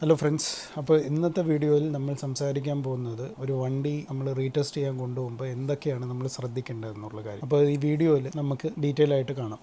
Hello friends അപ്പോൾ ഇന്നത്തെ വീഡിയോയിൽ നമ്മൾ സംസാരിക്കാൻ പോകുന്നത് ഒരു വണ്ടി നമ്മൾ റീടെസ്റ്റ് ചെയ്യാൻ കൊണ്ടുപോകുമ്പോൾ എന്തൊക്കെയാണ് നമ്മൾ ശ്രദ്ധിക്കേണ്ടതെന്നുള്ള കാര്യം. അപ്പോൾ ഈ വീഡിയോയിൽ നമുക്ക് ഡീറ്റെയിൽ ആയിട്ട് കാണാം.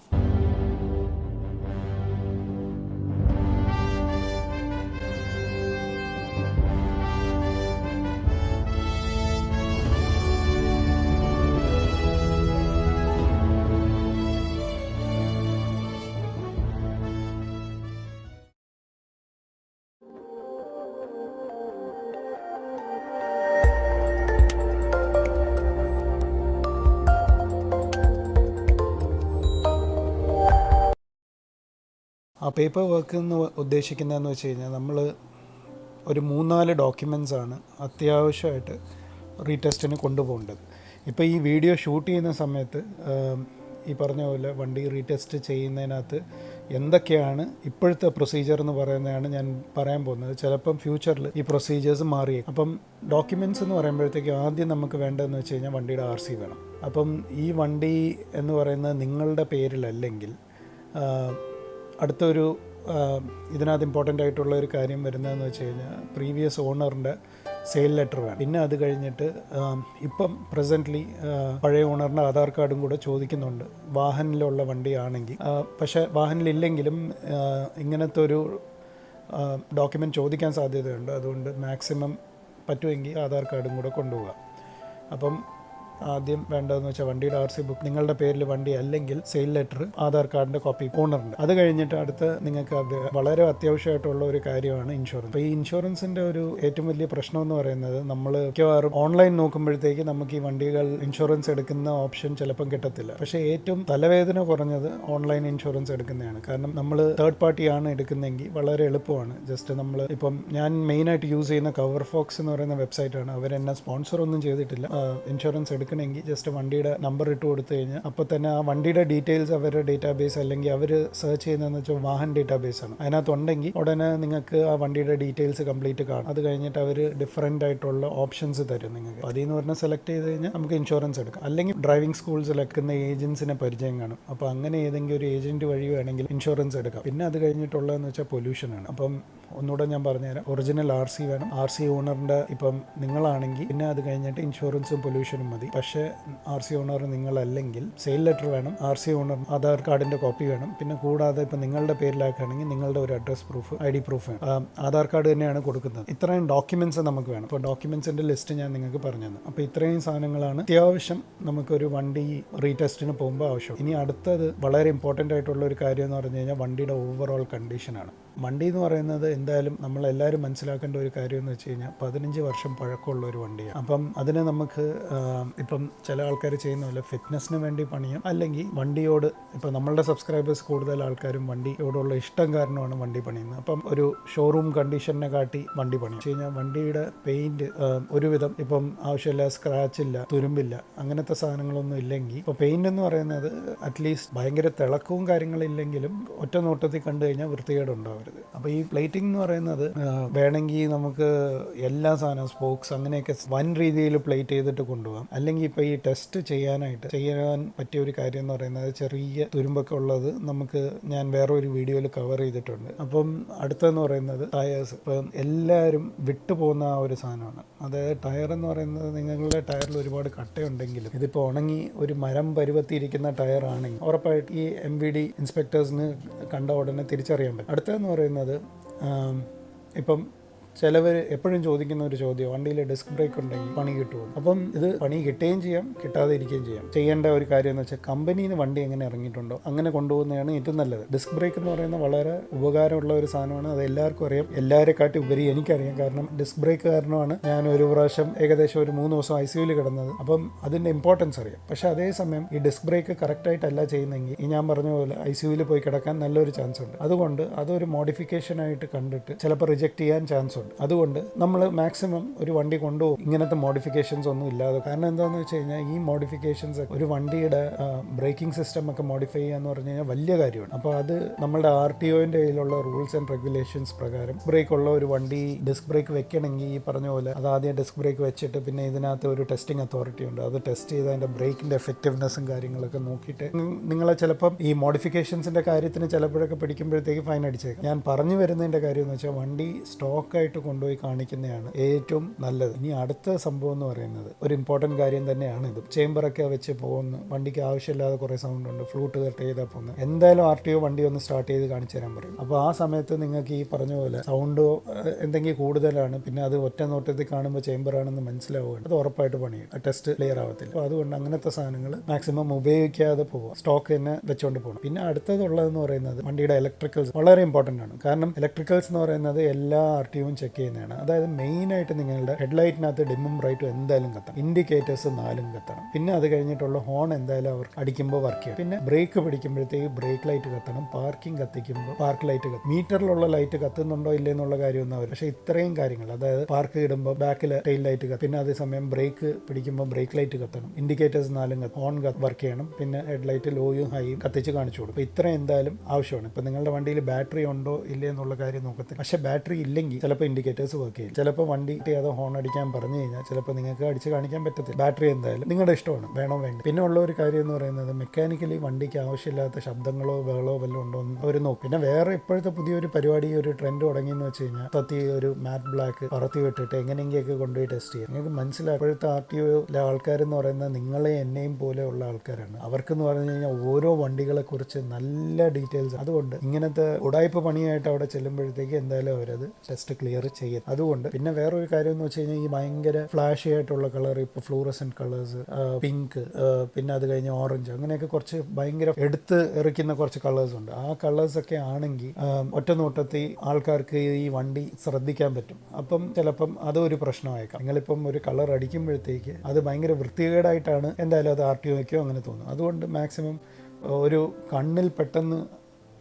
പേപ്പർ വർക്ക് എന്ന് ഉദ്ദേശിക്കുന്നതെന്ന് വെച്ച് കഴിഞ്ഞാൽ നമ്മൾ ഒരു മൂന്നാൽ ഡോക്യുമെൻസ് ആണ് അത്യാവശ്യമായിട്ട് റീടെസ്റ്റിന് കൊണ്ടുപോകേണ്ടത്. ഇപ്പോൾ ഈ വീഡിയോ ഷൂട്ട് ചെയ്യുന്ന സമയത്ത് ഈ പറഞ്ഞ പോലെ വണ്ടി റീടെസ്റ്റ് ചെയ്യുന്നതിനകത്ത് എന്തൊക്കെയാണ് ഇപ്പോഴത്തെ പ്രൊസീജിയർ എന്ന് പറയുന്നതാണ് ഞാൻ പറയാൻ പോകുന്നത്. ചിലപ്പം ഫ്യൂച്ചറിൽ ഈ പ്രൊസീജിയേഴ്സ് മാറി അപ്പം ഡോക്യുമെന്റ്സ് എന്ന് പറയുമ്പോഴത്തേക്ക് ആദ്യം നമുക്ക് വേണ്ടതെന്ന് വെച്ച് കഴിഞ്ഞാൽ വണ്ടിയുടെ ആർ സി വേണം. അപ്പം ഈ വണ്ടി എന്ന് പറയുന്നത് നിങ്ങളുടെ പേരിലല്ലെങ്കിൽ അടുത്തൊരു ഇതിനകത്ത് ഇമ്പോർട്ടന്റ് ആയിട്ടുള്ള ഒരു കാര്യം വരുന്നതെന്ന് വെച്ച് കഴിഞ്ഞാൽ പ്രീവിയസ് ഓണറിന്റെ സെയിൽ ലെറ്റർ വേണം. പിന്നെ അത് കഴിഞ്ഞിട്ട് ഇപ്പം പ്രസന്റ്ലി പഴയ ഓണറിന്റെ ആധാർ കാർഡും കൂടെ ചോദിക്കുന്നുണ്ട്. വാഹനിലുള്ള വണ്ടിയാണെങ്കിൽ പക്ഷേ വാഹനിലില്ലെങ്കിലും ഇങ്ങനത്തെ ഒരു ഡോക്യുമെന്റ് ചോദിക്കാൻ സാധ്യതയുണ്ട്. അതുകൊണ്ട് മാക്സിമം പറ്റുമെങ്കിൽ ആധാർ കാർഡും കൂടെ കൊണ്ടുപോകാം. അപ്പം ആദ്യം വേണ്ടതെന്ന് വെച്ചാൽ വണ്ടിയുടെ ആർ സി ബുക്ക് നിങ്ങളുടെ പേരിൽ വണ്ടി അല്ലെങ്കിൽ സെയിൽ ലെറ്റർ ആധാർ കാർഡിന്റെ കോപ്പി ഓണറിന്റെ. അത് കഴിഞ്ഞിട്ട് അടുത്ത് നിങ്ങൾക്ക് അത് വളരെ അത്യാവശ്യമായിട്ടുള്ള ഒരു കാര്യമാണ് ഇൻഷുറൻസ്. അപ്പോൾ ഈ ഇൻഷുറൻസിന്റെ ഒരു ഏറ്റവും വലിയ പ്രശ്നം എന്ന് പറയുന്നത് നമ്മൾ മിക്കവാറും ഓൺലൈൻ നോക്കുമ്പോഴത്തേക്ക് നമുക്ക് ഈ വണ്ടികൾ ഇൻഷുറൻസ് എടുക്കുന്ന ഓപ്ഷൻ ചിലപ്പം കിട്ടത്തില്ല. പക്ഷേ ഏറ്റവും തലവേദന കുറഞ്ഞത് ഓൺലൈൻ ഇൻഷുറൻസ് എടുക്കുന്നതാണ്. കാരണം നമ്മൾ തേർഡ് പാർട്ടിയാണ് എടുക്കുന്നതെങ്കിൽ വളരെ എളുപ്പമാണ്. ജസ്റ്റ് നമ്മൾ ഇപ്പം ഞാൻ മെയിനായിട്ട് യൂസ് ചെയ്യുന്ന കവർ ഫോക്സ് എന്ന് പറയുന്ന വെബ്സൈറ്റാണ്. അവരെന്നെ സ്പോൺസർ ഒന്നും ചെയ്തിട്ടില്ല. ഇൻഷുറൻസ് എടുക്കണമെങ്കിൽ ജസ്റ്റ് വണ്ടിയുടെ നമ്പർ ഇട്ട് കൊടുത്തു കഴിഞ്ഞാൽ അപ്പോൾ തന്നെ ആ വണ്ടിയുടെ ഡീറ്റെയിൽസ് അവരുടെ ഡേറ്റാബേസ് അല്ലെങ്കിൽ അവർ സെർച്ച് ചെയ്യുന്നതെന്ന് വെച്ചാൽ വാഹൻ ഡേറ്റാബേസ് ആണ്. അതിനകത്ത് ഉണ്ടെങ്കിൽ ഉടനെ നിങ്ങൾക്ക് ആ വണ്ടിയുടെ ഡീറ്റെയിൽസ് കംപ്ലീറ്റ് കാണും. അത് കഴിഞ്ഞിട്ട് അവർ ഡിഫറെന്റ് ആയിട്ടുള്ള ഓപ്ഷൻസ് തരും നിങ്ങൾക്ക്. അതിൽ നിന്ന് പറഞ്ഞാൽ സെലക്ട് ചെയ്ത് കഴിഞ്ഞാൽ നമുക്ക് ഇൻഷുറൻസ് എടുക്കാം. അല്ലെങ്കിൽ ഡ്രൈവിംഗ് സ്കൂൾസിൽ എടുക്കുന്ന ഏജൻസിനെ പരിചയം കാണും. അപ്പോൾ അങ്ങനെ ഏതെങ്കിലും ഒരു ഏജന്റ് വഴി വേണമെങ്കിൽ ഇൻഷുറൻസ് എടുക്കാം. പിന്നെ അത് കഴിഞ്ഞിട്ടുള്ളതെന്ന് വെച്ചാൽ പൊല്യൂഷനാണ് അപ്പം ഒന്നുകൂടെ ഞാൻ പറഞ്ഞുതരാം. ഒറിജിനൽ ആർ സി വേണം. ആർ സി ഓണറിന്റെ ഇപ്പം നിങ്ങളാണെങ്കിൽ പിന്നെ അത് കഴിഞ്ഞിട്ട് ഇൻഷുറൻസും പൊല്യൂഷനും മതി. പക്ഷേ ആർ സി ഓണർ നിങ്ങളല്ലെങ്കിൽ സെയിൽ ലെറ്റർ വേണം. ആർ സി ഓണർ ആധാർ കാർഡിന്റെ കോപ്പി വേണം. പിന്നെ കൂടാതെ ഇപ്പം നിങ്ങളുടെ പേരിലാക്കുകയാണെങ്കിൽ നിങ്ങളുടെ ഒരു address proof I D proof Aadhaar card തന്നെയാണ് കൊടുക്കുന്നത്. ഇത്രയും ഡോക്യുമെന്റ്സ് നമുക്ക് വേണം. അപ്പോൾ ഡോക്യുമെൻസിന്റെ ലിസ്റ്റ് ഞാൻ നിങ്ങൾക്ക് പറഞ്ഞു തന്നു അപ്പോൾ ഇത്രയും സാധനങ്ങളാണ് അത്യാവശ്യം നമുക്കൊരു വണ്ടി റീടെസ്റ്റിന് പോകുമ്പോൾ ആവശ്യം ഇനി അടുത്തത് വളരെ ഇമ്പോർട്ടന്റ് ആയിട്ടുള്ള ഒരു കാര്യം എന്ന് പറഞ്ഞു കഴിഞ്ഞാൽ വണ്ടിയുടെ ഓവറോൾ കണ്ടീഷനാണ് വണ്ടി എന്ന് പറയുന്നത് എന്തായാലും നമ്മൾ എല്ലാവരും മനസ്സിലാക്കേണ്ട ഒരു കാര്യം എന്ന് വെച്ച് കഴിഞ്ഞാൽ പതിനഞ്ച് വർഷം പഴക്കമുള്ള ഒരു വണ്ടിയാണ് അപ്പം അതിനെ നമുക്ക് ഇപ്പം ചില ആൾക്കാർ ചെയ്യുന്ന പോലെ ഫിറ്റ്നസ്സിന് വേണ്ടി പണിയാം അല്ലെങ്കിൽ വണ്ടിയോട് ഇപ്പം നമ്മളുടെ സബ്സ്ക്രൈബേഴ്സ് കൂടുതൽ ആൾക്കാരും വണ്ടിയോടുള്ള ഇഷ്ടം കാരണമാണ് വണ്ടി പണിയുന്നത്. അപ്പം ഒരു ഷോറൂം കണ്ടീഷനെ കാട്ടി വണ്ടി പണിയും. കഴിഞ്ഞാൽ വണ്ടിയുടെ പെയിന്റ് ഒരുവിധം ഇപ്പം ആവശ്യമില്ല സ്ക്രാച്ച് ഇല്ല തുരുമ്പില്ല അങ്ങനത്തെ സാധനങ്ങളൊന്നും ഇല്ലെങ്കിൽ ഇപ്പോൾ പെയിന്റ് എന്ന് പറയുന്നത് അറ്റ്ലീസ്റ്റ് ഭയങ്കര തിളക്കവും കാര്യങ്ങളില്ലെങ്കിലും ഒറ്റ നോട്ടത്തിൽ കണ്ടു കഴിഞ്ഞാൽ വൃത്തികേടുണ്ടാവരുത് അപ്പോൾ ഈ പ്ലേറ്റിംഗ് എന്ന് പറയുന്നത് വേണമെങ്കിൽ നമുക്ക് എല്ലാ സാധനവും സ്പോക്സ് അങ്ങനെയൊക്കെ വൻ രീതിയിൽ പ്ലേറ്റ് ചെയ്തിട്ട് കൊണ്ടുപോകാം. അല്ലെങ്കിൽ ഇപ്പോൾ ഈ ടെസ്റ്റ് ചെയ്യാനായിട്ട് ചെയ്യാൻ പറ്റിയ ഒരു കാര്യം എന്ന് പറയുന്നത് ചെറിയ തുരുമ്പൊക്കെ ഉള്ളത് നമുക്ക് ഞാൻ വേറൊരു വീഡിയോയിൽ കവർ ചെയ്തിട്ടുണ്ട്. അപ്പം അടുത്തെന്ന് പറയുന്നത് ടയേഴ്സ് ഇപ്പം എല്ലാവരും വിട്ടുപോകുന്ന ആ ഒരു സാധനമാണ്. അതായത് ടയർ എന്ന് പറയുന്നത് നിങ്ങളുടെ ടയറിൽ ഒരുപാട് കട്ടയുണ്ടെങ്കിലും ഇതിപ്പോൾ ഉണങ്ങി ഒരു മരം പരുവത്തിയിരിക്കുന്ന ടയർ ആണെങ്കിൽ ഉറപ്പായിട്ട് ഈ എം വി ഡി ഇൻസ്പെക്ടേഴ്സിന് കണ്ട ഉടനെ തിരിച്ചറിയാൻ പറ്റും. അടുത്തതെന്ന് പറയുന്നത് ഇപ്പം ചിലവർ എപ്പോഴും ചോദിക്കുന്ന ഒരു ചോദ്യം വണ്ടിയിൽ ഡിസ്ക് ബ്രേക്ക് ഉണ്ടെങ്കിൽ പണി കിട്ടുമോ അപ്പം ഇത് പണി കിട്ടുകയും ചെയ്യാം കിട്ടാതെ ഇരിക്കുകയും ചെയ്യാം. ചെയ്യേണ്ട ഒരു കാര്യം എന്ന് വെച്ചാൽ കമ്പനിയിൽ നിന്ന് വണ്ടി എങ്ങനെ ഇറങ്ങിയിട്ടുണ്ടോ അങ്ങനെ കൊണ്ടുപോകുന്നതാണ് ഏറ്റവും നല്ലത്. ഡിസ്ക് ബ്രേക്ക് എന്ന് പറയുന്നത് വളരെ ഉപകാരമുള്ള ഒരു സാധനമാണ്. അത് എല്ലാവർക്കും അറിയാം. എല്ലാവരെക്കാട്ടി ഉപരി എനിക്കറിയാം. കാരണം ഡിസ്ക് ബ്രേക്ക് കാരണമാണ് ഞാൻ ഒരു പ്രാവശ്യം ഏകദേശം ഒരു മൂന്ന് ദിവസം ഐ സിയുയിൽ കിടന്നത്. അപ്പം അതിന്റെ ഇമ്പോർട്ടൻസ് അറിയാം. പക്ഷേ അതേസമയം ഈ ഡിസ്ക് ബ്രേക്ക് കറക്റ്റായിട്ടല്ല ചെയ്യുന്നെങ്കിൽ ഈ ഞാൻ പറഞ്ഞ പോലെ ഐ സിയുയിൽ പോയി കിടക്കാൻ നല്ലൊരു ചാൻസ് ഉണ്ട്. അതുകൊണ്ട് അതൊരു മോഡിഫിക്കേഷൻ ആയിട്ട് കണ്ടിട്ട് ചിലപ്പോൾ റിജക്റ്റ് ചെയ്യാൻ ചാൻസ് ഉണ്ട്. ഉണ്ട് അതുകൊണ്ട് നമ്മൾ മാക്സിമം ഒരു വണ്ടി കൊണ്ടുപോകും. ഇങ്ങനത്തെ മോഡിഫിക്കേഷൻസ് ഒന്നും ഇല്ലാതെ. കാരണം എന്താണെന്ന് വെച്ച് കഴിഞ്ഞാൽ ഈ മോഡിഫിക്കേഷൻസ് ഒരു വണ്ടിയുടെ ബ്രേക്കിംഗ് സിസ്റ്റം ഒക്കെ മോഡിഫൈ ചെയ്യുക എന്ന് പറഞ്ഞു കഴിഞ്ഞാൽ വലിയ കാര്യമാണ്. അപ്പോൾ അത് നമ്മുടെ ആർ ടി ഒന്റെ കയ്യിലുള്ള റൂൾസ് ആൻഡ് റെഗുലേഷൻസ് പ്രകാരം ബ്രേക്ക് ഉള്ള ഒരു വണ്ടി ഡിസ്ക് ബ്രേക്ക് വെക്കണമെങ്കിൽ ഈ പറഞ്ഞ പോലെ അത് ആദ്യം ഡിസ്ക് ബ്രേക്ക് വെച്ചിട്ട് പിന്നെ ഇതിനകത്ത് ഒരു ടെസ്റ്റിംഗ് അതോറിറ്റി ഉണ്ട്. അത് ടെസ്റ്റ് ചെയ്ത് അതിന്റെ ബ്രേക്കിന്റെ എഫക്റ്റീവ്നെസ്സും കാര്യങ്ങളൊക്കെ നോക്കിയിട്ട് നിങ്ങളെ ചിലപ്പം ഈ മോഡിഫിക്കേഷൻസിന്റെ കാര്യത്തിന് ചിലപ്പോഴൊക്കെ പിടിക്കുമ്പോഴത്തേക്ക് ഫൈൻ അടിച്ചേക്കാം. ഞാൻ പറഞ്ഞു വരുന്നതിന്റെ കാര്യം എന്ന് വെച്ചാൽ വണ്ടി സ്റ്റോക്കായിട്ട് കൊണ്ടുപോയി കാണിക്കുന്നതാണ് ഏറ്റവും നല്ലത്. ഇനി അടുത്ത സംഭവം എന്ന് പറയുന്നത് ഒരു ഇമ്പോർട്ടന്റ് കാര്യം തന്നെയാണ് ഇത്. ചേമ്പറൊക്കെ വെച്ച് പോകുന്നു. വണ്ടിക്ക് ആവശ്യമില്ലാതെ കുറേ സൗണ്ട് ഉണ്ട്. ഫ്ലൂട്ട് കട്ട് ചെയ്താൽ പോകുന്നത് എന്തായാലും ആർ ടി ഒ വണ്ടി ഒന്ന് സ്റ്റാർട്ട് ചെയ്ത് കാണിച്ചു തരാൻ പറയും. അപ്പോൾ ആ സമയത്ത് നിങ്ങൾക്ക് ഈ പറഞ്ഞ പോലെ സൗണ്ട് എന്തെങ്കിലും കൂടുതലാണ്. പിന്നെ അത് ഒറ്റ നോട്ടത്തിൽ കാണുമ്പോൾ ചേമ്പറാണെന്ന് മനസ്സിലാവുകയാണ്. അത് ഉറപ്പായിട്ട് പണിയും. ടെസ്റ്റ് ക്ലിയർ ആവത്തില്ല. അപ്പോൾ അതുകൊണ്ട് അങ്ങനത്തെ സാധനങ്ങൾ മാക്സിമം ഉപയോഗിക്കാതെ പോവുക സ്റ്റോക്ക് തന്നെ വെച്ചുകൊണ്ട് പോകണം പിന്നെ അടുത്തതുള്ളതെന്ന് പറയുന്നത് വണ്ടിയുടെ ഇലക്ട്രിക്കൽസ് വളരെ ഇമ്പോർട്ടന്റ് ആണ്. കാരണം ഇലക്ട്രിക്കൽസ് എന്ന് പറയുന്നത് എല്ലാ ആർ ടി ചെക്ക് ചെയ്യുന്നതാണ്. അതായത് മെയിനായിട്ട് നിങ്ങളുടെ ഹെഡ്ലൈറ്റിനകത്ത് ഡിമ്മും റൈറ്റും എന്തായാലും കത്തണം. ഇൻഡിക്കേറ്റേഴ്സ് നാലും കത്തണം. പിന്നെ അത് കഴിഞ്ഞിട്ടുള്ള ഹോൺ എന്തായാലും അവർ അടിക്കുമ്പോൾ വർക്ക് ചെയ്യും പിന്നെ ബ്രേക്ക് പിടിക്കുമ്പോഴത്തേക്ക് ബ്രേക്ക് ലൈറ്റ് കത്തണം. പാർക്കിംഗ് കത്തിക്കുമ്പോൾ പാർക്ക് ലൈറ്റ് കത്തും. മീറ്ററിലുള്ള ലൈറ്റ് കത്തുന്നുണ്ടോ ഇല്ലേ എന്നുള്ള കാര്യമൊന്നും അവർ പക്ഷേ ഇത്രയും കാര്യങ്ങൾ അതായത് പാർക്ക് ഇടുമ്പോൾ ബാക്കിൽ ടെയിൽ ലൈറ്റ് കത്തും. പിന്നെ അതേസമയം ബ്രേക്ക് പിടിക്കുമ്പോൾ ബ്രേക്ക് ലൈറ്റ് കത്തണം. ഇൻഡിക്കേറ്റേഴ്സ് നാലും ഹോൺ വർക്ക് ചെയ്യണം. പിന്നെ ഹെഡ് ലൈറ്റ് ലോയും ഹൈയും കത്തിച്ച് കാണിച്ചു കൊടുക്കും. ഇത്രയും എന്തായാലും ആവശ്യമാണ്. ഇപ്പം നിങ്ങളുടെ വണ്ടിയിൽ ബാറ്ററി ഉണ്ടോ ഇല്ലേ എന്നുള്ള കാര്യം നോക്കത്തില്ല. പക്ഷേ ബാറ്ററി ഇല്ലെങ്കിൽ ചിലപ്പോൾ ഇൻഡിക്കേറ്റേഴ്സ് വർക്ക് ചെയ്യും. ചിലപ്പോൾ വണ്ടി ചെയ്യാതെ ഹോൺ അടിക്കാൻ പറഞ്ഞു കഴിഞ്ഞാൽ ചിലപ്പോൾ നിങ്ങൾക്ക് അടിച്ച് കാണിക്കാൻ പറ്റത്തില്ല. ബാറ്ററി എന്തായാലും നിങ്ങളുടെ ഇഷ്ടമാണ് വേണോ വേണ്ട. പിന്നെ ഉള്ള ഒരു കാര്യം എന്ന് പറയുന്നത് മെക്കാനിക്കലി വണ്ടിക്ക് ആവശ്യമില്ലാത്ത ശബ്ദങ്ങളോ ബഹളോ വല്ലതും ഉണ്ടോ എന്ന് അവർ നോക്കും. പിന്നെ വേറെ ഇപ്പോഴത്തെ പുതിയൊരു പരിപാടി ഒരു ട്രെൻഡ് തുടങ്ങിയെന്ന് വെച്ച് കഴിഞ്ഞാൽ തത്തി ഒരു മാറ്റ് ബ്ലാക്ക് പറത്തി വിട്ടിട്ട് എങ്ങനെയെങ്കിലൊക്കെ കൊണ്ടുപോയി ടെസ്റ്റ് ചെയ്യാം. നിങ്ങൾക്ക് മനസ്സിലായി ഇപ്പോഴത്തെ ആർ ടി ഒയിലെ ആൾക്കാരെന്ന് പറയുന്നത് നിങ്ങളെ എന്നെയും പോലെയുള്ള ആൾക്കാരാണ്. അവർക്ക് എന്ന് പറഞ്ഞു കഴിഞ്ഞാൽ ഓരോ വണ്ടികളെ കുറിച്ച് നല്ല ഡീറ്റെയിൽസ് അതുകൊണ്ട് ഇങ്ങനത്തെ ഉടായ്പ പണിയായിട്ട് അവിടെ ചെല്ലുമ്പോഴത്തേക്ക് എന്തായാലും അവരത് ടെസ്റ്റ് ക്ലിയർ ചെയ്യും. അതുകൊണ്ട് പിന്നെ വേറൊരു കാര്യം എന്ന് വെച്ച് കഴിഞ്ഞാൽ ഈ ഭയങ്കര ഫ്ലാഷി ആയിട്ടുള്ള കളർ ഇപ്പോൾ ഫ്ലൂറസൻ കളേഴ്സ് പിങ്ക് പിന്നെ അത് കഴിഞ്ഞ് ഓറഞ്ച് അങ്ങനെയൊക്കെ കുറച്ച് ഭയങ്കര എടുത്ത് എറിക്കുന്ന കുറച്ച് കളേഴ്സ് ഉണ്ട്. ആ കളേഴ്സ് ഒക്കെ ആണെങ്കിൽ ഒറ്റ നോട്ടത്തിൽ ആൾക്കാർക്ക് ഈ വണ്ടി ശ്രദ്ധിക്കാൻ പറ്റും. അപ്പം ചിലപ്പം അതൊരു പ്രശ്നമായേക്കാം. നിങ്ങളിപ്പം ഒരു കളർ അടിക്കുമ്പോഴത്തേക്ക് അത് ഭയങ്കര വൃത്തികേടായിട്ടാണ് എന്തായാലും അത് ആർ ടി അങ്ങനെ തോന്നും അതുകൊണ്ട് മാക്സിമം ഒരു കണ്ണിൽ പെട്ടെന്ന്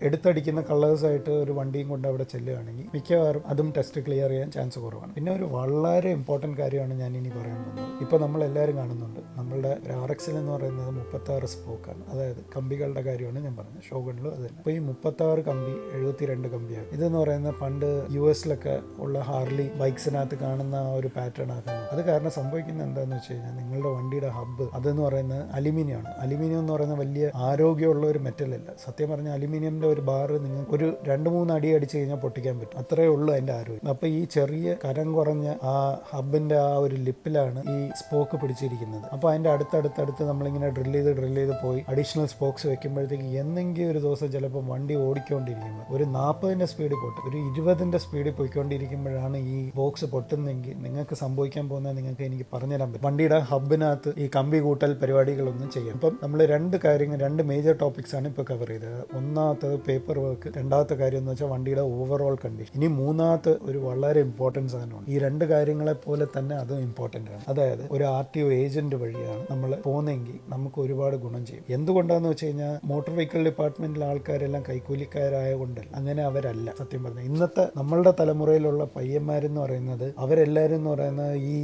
എടുത്തടിക്കുന്ന കളേഴ്സായിട്ട് ഒരു വണ്ടിയും കൊണ്ട് അവിടെ ചെല്ലുകയാണെങ്കിൽ മിക്കവാറും അതും ടെസ്റ്റ് ക്ലിയർ ചെയ്യാൻ ചാൻസ് കുറവാണ്. പിന്നെ ഒരു വളരെ ഇമ്പോർട്ടന്റ് കാര്യമാണ് ഞാൻ ഇനി പറയാൻ പോകുന്നത്. ഇപ്പോൾ നമ്മൾ എല്ലാവരും കാണുന്നുണ്ട്. നമ്മളുടെ ആർ എക്സിൽ എന്ന് പറയുന്നത് മുപ്പത്താറ് സ്പോക്കാണ്. അതായത് കമ്പികളുടെ കാര്യമാണ് ഞാൻ പറഞ്ഞത്. ഷോഗണിലും അത് തന്നെ. അപ്പോൾ ഈ മുപ്പത്താറ് കമ്പി എഴുപത്തി രണ്ട് കമ്പിയാണ്. ഇതെന്ന് പറയുന്നത് പണ്ട് യു എസിലൊക്കെ ഉള്ള ഹാർലി ബൈക്സിനകത്ത് കാണുന്ന ആ ഒരു പാറ്റേൺ ആക്കുന്നത് അത് കാരണം സംഭവിക്കുന്നത് എന്താണെന്ന് വെച്ച് കഴിഞ്ഞാൽ നിങ്ങളുടെ വണ്ടിയുടെ ഹബ്ബ് അതെന്ന് പറയുന്നത് അലുമിനിയം ആണ് അലുമിനിയം എന്ന് പറയുന്ന വലിയ ആരോഗ്യമുള്ള ഒരു മെറ്റലല്ല സത്യം പറഞ്ഞാൽ അലുമിനിയമിന്റെ ഒരു ബാറ് നിങ്ങൾക്ക് ഒരു രണ്ട് മൂന്ന് അടി അടിച്ചു കഴിഞ്ഞാൽ പൊട്ടിക്കാൻ പറ്റും. അത്രേ ഉള്ളൂ അതിന്റെ ആരോഗ്യം. അപ്പോൾ ഈ ചെറിയ കരം കുറഞ്ഞ ആ ഹബിന്റെ ആ ഒരു ലിപ്പിലാണ് ഈ സ്പോക്ക് പിടിച്ചിരിക്കുന്നത്. അപ്പോൾ അതിന്റെ അടുത്തടുത്തടുത്ത് നമ്മളിങ്ങനെ ഡ്രിൽ ചെയ്ത് ഡ്രിൽ ചെയ്ത് പോയി അഡീഷണൽ സ്പോക്സ് വെക്കുമ്പോഴത്തേക്ക് എന്തെങ്കിലും ഒരു ദിവസം ചിലപ്പോൾ വണ്ടി ഓടിക്കൊണ്ടിരിക്കുമ്പോൾ ഒരു നാൽപ്പതിന്റെ സ്പീഡ് പൊട്ടും. ഒരു ഇരുപതിന്റെ സ്പീഡിൽ പോയിക്കൊണ്ടിരിക്കുമ്പോഴാണ് ഈ ബോക്സ് പൊട്ടുന്നെങ്കിൽ നിങ്ങൾക്ക് സംഭവിക്കാൻ പോകുന്നത് നിങ്ങൾക്ക് എനിക്ക് പറഞ്ഞുതരാൻ പറ്റും. വണ്ടിയുടെ ഹബിനകത്ത് ഈ കമ്പി കൂട്ടൽ പരിപാടികളൊന്നും ചെയ്യാം. അപ്പം നമ്മൾ രണ്ട് കാര്യങ്ങൾ രണ്ട് മേജർ ടോപ്പിക്സ് ആണ് ഇപ്പോൾ കവർ ചെയ്തത്. ഒന്നാമത്തത് പേപ്പർ വർക്ക് രണ്ടാമത്തെ കാര്യം എന്ന് വെച്ചാൽ വണ്ടിയുടെ ഓവറോൾ കണ്ടീഷൻ ഇനി മൂന്നാമത്തെ ഒരു വളരെ ഇമ്പോർട്ടൻസ് സാധനമാണ്. ഈ രണ്ട് കാര്യങ്ങളെ പോലെ തന്നെ അതും ഇമ്പോർട്ടന്റ് ആണ്. അതായത് ഒരു ആർ ടി ഒ ഏജന്റ് വഴിയാണ് നമ്മൾ പോകുന്നതെങ്കിൽ നമുക്ക് ഒരുപാട് ഗുണം ചെയ്യും. എന്തുകൊണ്ടാന്ന് വെച്ച് കഴിഞ്ഞാൽ മോട്ടോർ വെഹിക്കിൾ ഡിപ്പാർട്ട്മെന്റിലെ ആൾക്കാരെല്ലാം കൈക്കൂലിക്കാരായ കൊണ്ടല്ല അങ്ങനെ അവരല്ല. സത്യം പറഞ്ഞാൽ ഇന്നത്തെ നമ്മളുടെ തലമുറയിലുള്ള പയ്യന്മാരെന്ന് പറയുന്നത് അവരെല്ലാവരും എന്ന് പറയുന്നത് ഈ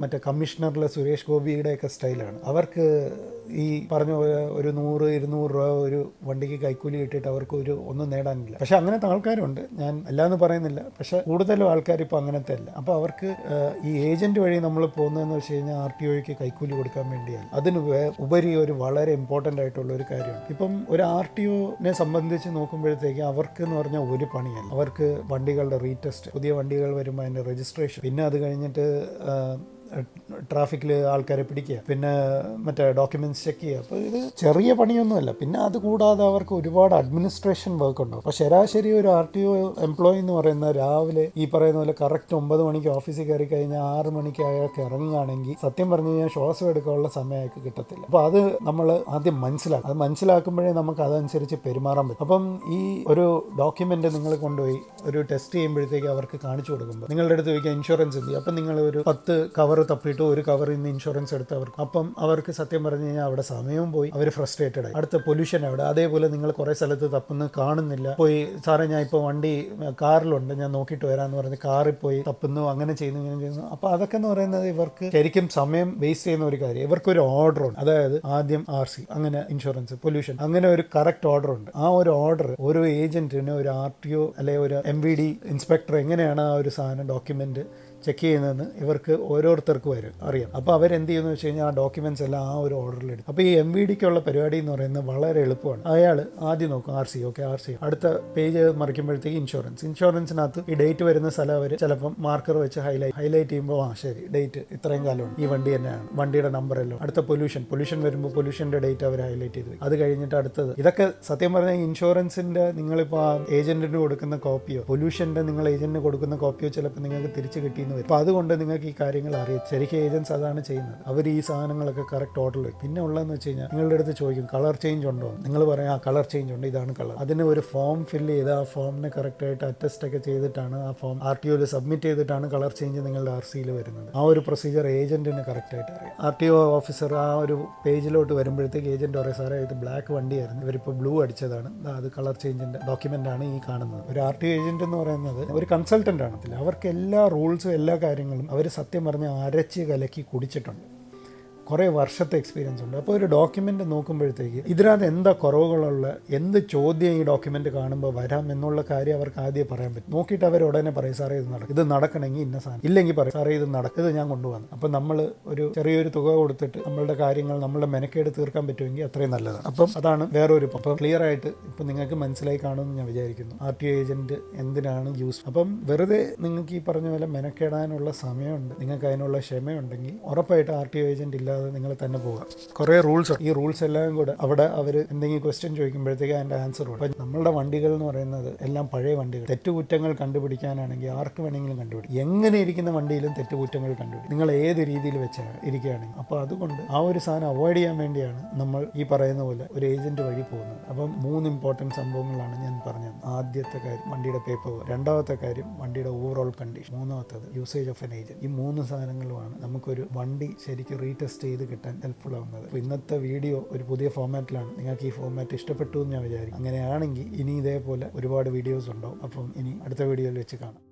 മറ്റേ കമ്മീഷണറിലെ സുരേഷ് ഗോപിയുടെയൊക്കെ സ്റ്റൈലാണ് അവർക്ക് ഈ പറഞ്ഞ ഒരു നൂറ് ഇരുന്നൂറ് രൂപ ഒരു വണ്ടിക്ക് കൈക്കൂലി കിട്ടിയിട്ട് അവർക്ക് ഒരു ഒന്നും നേടാനില്ല. പക്ഷെ അങ്ങനത്തെ ആൾക്കാരുണ്ട്. ഞാൻ അല്ലാന്ന് പറയുന്നില്ല. പക്ഷെ കൂടുതലും ആൾക്കാർ ഇപ്പോൾ അങ്ങനത്തെ അല്ല. അപ്പോൾ അവർക്ക് ഈ ഏജന്റ് വഴി നമ്മൾ പോകുന്നതെന്ന് വെച്ച് കഴിഞ്ഞാൽ ആർ ടി ഒക്ക് കൈക്കൂലി കൊടുക്കാൻ വേണ്ടിയാണ്. അതിന് ഉപരി ഒരു വളരെ ഇമ്പോർട്ടന്റ് ആയിട്ടുള്ള ഒരു കാര്യമാണ്. ഇപ്പം ഒരു ആർ ടി ഒനെ സംബന്ധിച്ച് നോക്കുമ്പോഴത്തേക്ക് അവർക്ക് എന്ന് പറഞ്ഞാൽ ഒരു പണിയല്ല. അവർക്ക് വണ്ടികളുടെ റീടെസ്റ്റ് പുതിയ വണ്ടികൾ വരുമ്പോൾ അതിന്റെ രജിസ്ട്രേഷൻ പിന്നെ അത് കഴിഞ്ഞിട്ട് ട്രാഫിക്കിൽ ആൾക്കാരെ പിടിക്കുക. പിന്നെ മറ്റേ ഡോക്യുമെന്റ്സ് ചെക്ക് ചെയ്യുക. അപ്പോൾ ഇത് ചെറിയ പണിയൊന്നുമല്ല. പിന്നെ അത് കൂടാതെ അവർക്ക് ഒരുപാട് അഡ്മിനിസ്ട്രേഷൻ വർക്ക് ഉണ്ടാവും അപ്പോൾ ശരാശരി ഒരു ആർ ടി ഒ എംപ്ലോയി എന്ന് പറയുന്ന രാവിലെ ഈ പറയുന്ന പോലെ കറക്റ്റ് ഒമ്പത് മണിക്ക് ഓഫീസിൽ കയറി കഴിഞ്ഞാൽ ആറ് മണിക്ക് അയാൾക്ക് ഇറങ്ങുകയാണെങ്കിൽ സത്യം പറഞ്ഞു കഴിഞ്ഞാൽ ശ്വാസം എടുക്കാനുള്ള സമയം അയാൾക്ക് കിട്ടത്തില്ല. അപ്പോൾ അത് നമ്മൾ ആദ്യം മനസ്സിലാക്കും അത് മനസ്സിലാക്കുമ്പോഴേ നമുക്ക് അതനുസരിച്ച് പെരുമാറാൻ പറ്റും. അപ്പം ഈ ഒരു ഡോക്യുമെന്റ് നിങ്ങൾ കൊണ്ടുപോയി ഒരു ടെസ്റ്റ് ചെയ്യുമ്പോഴത്തേക്ക് അവർക്ക് കാണിച്ചു കൊടുക്കുമ്പോൾ നിങ്ങളുടെ അടുത്ത് ചോദിക്കുക ഇൻഷുറൻസ് എന്ത്? അപ്പം നിങ്ങൾ ഒരു പത്ത് കവർ തപ്പിയിട്ട് ഒരു കവറിൽ നിന്ന് ഇൻഷുറൻസ് എടുത്ത് അവർക്ക്. അപ്പം അവർക്ക് സത്യം പറഞ്ഞു കഴിഞ്ഞാൽ അവിടെ സമയവും പോയി. അവർ ഫ്രസ്ട്രേറ്റഡ് ആയി. അടുത്ത പൊല്യൂഷൻ അവിടെ. അതേപോലെ നിങ്ങൾ കുറേ സ്ഥലത്ത് തപ്പുന്നു കാണുന്നില്ല. പോയി സാറേ ഞാൻ ഇപ്പോൾ വണ്ടി കാറിലുണ്ട്. ഞാൻ നോക്കിയിട്ട് വരാമെന്ന് പറഞ്ഞ് കാറിൽ പോയി തപ്പുന്നു. അങ്ങനെ ചെയ്യുന്നു ഇങ്ങനെ ചെയ്യുന്നു. അപ്പോൾ അതൊക്കെ എന്ന് പറയുന്നത് ഇവർക്ക് ശരിക്കും സമയം വേസ്റ്റ് ചെയ്യുന്ന ഒരു കാര്യം. ഇവർക്കൊരു ഓർഡർ ഉണ്ട്. അതായത് ആദ്യം ആർ സി അങ്ങനെ ഇൻഷുറൻസ് പൊല്യൂഷൻ അങ്ങനെ ഒരു കറക്റ്റ് ഓർഡർ ഉണ്ട്. ആ ഒരു ഓർഡർ ഓരോ ഏജന്റിന് ഒരു ആർ ടി ഒ അല്ലെ ഒരു എം വി ഡി ഇൻസ്പെക്ടർ എങ്ങനെയാണ് ആ ഒരു സാധനം ഡോക്യുമെന്റ് ചെക്ക് ചെയ്യുന്നതെന്ന് ഇവർക്ക് ഓരോരുത്തർക്കും വരും അറിയാം. അപ്പോൾ അവരെന്ത് ചെയ്യുന്നു വെച്ച് കഴിഞ്ഞാൽ ആ ഡോക്യുമെന്റ്സ് എല്ലാം ആ ഒരു ഓർഡറിൽ എടുക്കും. അപ്പോൾ ഈ എം വി ഡിക്കുള്ള പരിപാടി എന്ന് പറയുന്നത് വളരെ എളുപ്പമാണ്. അയാൾ ആദ്യം നോക്കും R C okay R C അടുത്ത പേജ് മറിക്കുമ്പോഴത്തേക്ക് ഇൻഷുറൻസ് ഇൻഷുറൻസിനകത്ത് ഈ ഡേറ്റ് വരുന്ന സ്ഥലം അവർ ചിലപ്പം മാർക്കർ വെച്ച് ഹൈലൈറ്റ് ഹൈലൈറ്റ് ചെയ്യുമ്പോൾ ആ ശരി ഡേറ്റ് ഇത്രയും കാലമാണ് ഈ വണ്ടി തന്നെയാണ്. വണ്ടിയുടെ നമ്പർ എല്ലാം അടുത്ത പൊല്യൂഷൻ പൊല്യൂഷൻ വരുമ്പോൾ പൊല്യൂഷന്റെ ഡേറ്റ് അവർ ഹൈലൈറ്റ് ചെയ്ത്. അത് കഴിഞ്ഞിട്ട് അടുത്തത്. ഇതൊക്കെ സത്യം പറഞ്ഞാൽ ഇൻഷുറൻസിന്റെ നിങ്ങളിപ്പോൾ ആ ഏജന്റിന് കൊടുക്കുന്ന കോപ്പിയോ പൊല്യൂഷന്റെ നിങ്ങൾ ഏജന്റിന് കൊടുക്കുന്ന കോപ്പിയോ ചിലപ്പോൾ നിങ്ങൾക്ക് തിരിച്ച് കിട്ടിയെന്ന് വരും അപ്പോൾ അതുകൊണ്ട് നിങ്ങൾക്ക് ഈ കാര്യങ്ങൾ അറിയാം. ശരിക്കും ഏജൻസ് അതാണ് ചെയ്യുന്നത്. അവർ ഈ സാധനങ്ങളൊക്കെ കറക്റ്റ് ഓർഡറിൽ വയ്ക്കും പിന്നെ ഉള്ളതെന്ന് വെച്ച് കഴിഞ്ഞാൽ നിങ്ങളുടെ അടുത്ത് ചോദിക്കും കളർ ചേഞ്ച് ഉണ്ടോ? നിങ്ങൾ പറയാം ആ കളർ ചേഞ്ച് ഉണ്ട്. ഇതാണ് കളർ അതിന് ഒരു ഫോം ഫില്ല് ചെയ്ത് ആ ഫോമിനെ കറക്റ്റായിട്ട് അറ്റസ്റ്റ് ഒക്കെ ചെയ്തിട്ടാണ് ആ ഫോം ആർ ടി ഒയിൽ സബ്മിറ്റ് ചെയ്തിട്ടാണ് കളർ ചേഞ്ച് നിങ്ങളുടെ ആർ സിയിൽ വരുന്നത്. ആ ഒരു പ്രൊസീജിയർ ഏജന്റിന് കറക്റ്റായിട്ട് അറിയാം. ആർ ടി ഒ ഓഫീസർ ആ ഒരു പേജിലോട്ട് വരുമ്പോഴത്തേക്ക് ഏജന്റ് പറയും സാറേ ഇത് ബ്ലാക്ക് വണ്ടിയായിരുന്നു. ഇവരിപ്പോൾ ബ്ലൂ അടിച്ചതാണ്. അത് കളർ ചേഞ്ചിന്റെ ഡോക്യുമെന്റ് ആണ് ഈ കാണുന്നത്. ഒരു ആർ ടി ഒ എന്ന് പറയുന്നത് ഒരു കൺസൾട്ടന്റ് ആണ്. അവർക്ക് എല്ലാ റൂൾസും എല്ലാ കാര്യങ്ങളും അവർ സത്യം പറഞ്ഞ് അരച്ച് കലക്കി കുടിച്ചിട്ടുണ്ട്. കുറേ വർഷത്തെ എക്സ്പീരിയൻസ് ഉണ്ട്. അപ്പോൾ ഒരു ഡോക്യുമെന്റ് നോക്കുമ്പോഴത്തേക്ക് ഇതിനകത്ത് എന്താ കുറവുകളുള്ള എന്ത് ചോദ്യം ഈ ഡോക്യുമെന്റ് കാണുമ്പോൾ വരാം എന്നുള്ള കാര്യം അവർക്ക് ആദ്യം പറയാൻ പറ്റും. നോക്കിയിട്ട് അവർ ഉടനെ പറയും സാറേ ഇത് നടക്കും ഇത് നടക്കണമെങ്കിൽ ഇന്ന സാധനം. ഇല്ലെങ്കിൽ പറയും സാറേ ഇത് നടക്കും ഇത് ഞാൻ കൊണ്ടുവന്നു അപ്പോൾ നമ്മൾ ഒരു ചെറിയൊരു തുക കൊടുത്തിട്ട് നമ്മളുടെ കാര്യങ്ങൾ നമ്മളുടെ മെനക്കേട് തീർക്കാൻ പറ്റുമെങ്കിൽ അത്രയും നല്ലതാണ്. അപ്പം അതാണ് വേറൊരു അപ്പം ക്ലിയർ ആയിട്ട് ഇപ്പം നിങ്ങൾക്ക് മനസ്സിലായി കാണുമെന്ന് ഞാൻ വിചാരിക്കുന്നു. ആർ ടി ഏജന്റ് എന്തിനാണ് യൂസ് അപ്പം വെറുതെ നിങ്ങൾക്ക് ഈ പറഞ്ഞ പോലെ മെനക്കേടാനുള്ള സമയമുണ്ട് നിങ്ങൾക്ക് അതിനുള്ള ക്ഷമയുണ്ടെങ്കിൽ ഉറപ്പായിട്ട് ആർ ടി ഏജന്റ് ഇല്ലാതെ നിങ്ങൾ തന്നെ പോകാം കുറേ റൂൾസ് ഈ റൂൾസ് എല്ലാം കൂടെ അവിടെ അവർ എന്തെങ്കിലും ക്വസ്റ്റ്യൻ ചോദിക്കുമ്പോഴത്തേക്ക് അതിന്റെ ആൻസർ അപ്പം നമ്മളുടെ വണ്ടികൾ എന്ന് പറയുന്നത് എല്ലാം പഴയ വണ്ടികൾ. തെറ്റുകുറ്റങ്ങൾ കണ്ടുപിടിക്കാനാണെങ്കിൽ ആർക്ക് വേണമെങ്കിലും കണ്ടുപിടിക്കും. എങ്ങനെ ഇരിക്കുന്ന വണ്ടിയിലും തെറ്റുകുറ്റങ്ങൾ കണ്ടുപിടിക്കും. നിങ്ങൾ ഏത് രീതിയിൽ വെച്ചാണ് ഇരിക്കുകയാണെങ്കിൽ അപ്പോൾ അതുകൊണ്ട് ആ ഒരു സാധനം അവോയ്ഡ് ചെയ്യാൻ വേണ്ടിയാണ് നമ്മൾ ഈ പറയുന്ന പോലെ ഒരു ഏജന്റ് വഴി പോകുന്നത്. അപ്പം മൂന്ന് ഇമ്പോർട്ടന്റ് സംഭവങ്ങളാണ് ഞാൻ പറഞ്ഞത്. ആദ്യത്തെ കാര്യം വണ്ടിയുടെ പേപ്പർ രണ്ടാമത്തെ കാര്യം വണ്ടിയുടെ ഓവറോൾ കണ്ടീഷൻ മൂന്നാമത്തത് യൂസേജ് ഓഫ് എൻ ഏജന്റ് ഈ മൂന്ന് സാധനങ്ങളുമാണ് നമുക്കൊരു വണ്ടി ശരിക്കും റീടെസ്റ്റ് ചെയ്ത് കിട്ടാൻ ഹെൽപ്ഫുൾ ആവുന്നത്. അപ്പോൾ ഇന്നത്തെ വീഡിയോ ഒരു പുതിയ ഫോമാറ്റിലാണ് നിങ്ങൾക്ക് ഈ ഫോമാറ്റ് ഇഷ്ടപ്പെട്ടു എന്ന് ഞാൻ വിചാരിക്കും അങ്ങനെയാണെങ്കിൽ ഇനി ഇതേപോലെ ഒരുപാട് വീഡിയോസ് ഉണ്ടാവും അപ്പം ഇനി അടുത്ത വീഡിയോയിൽ വെച്ച് കാണാം.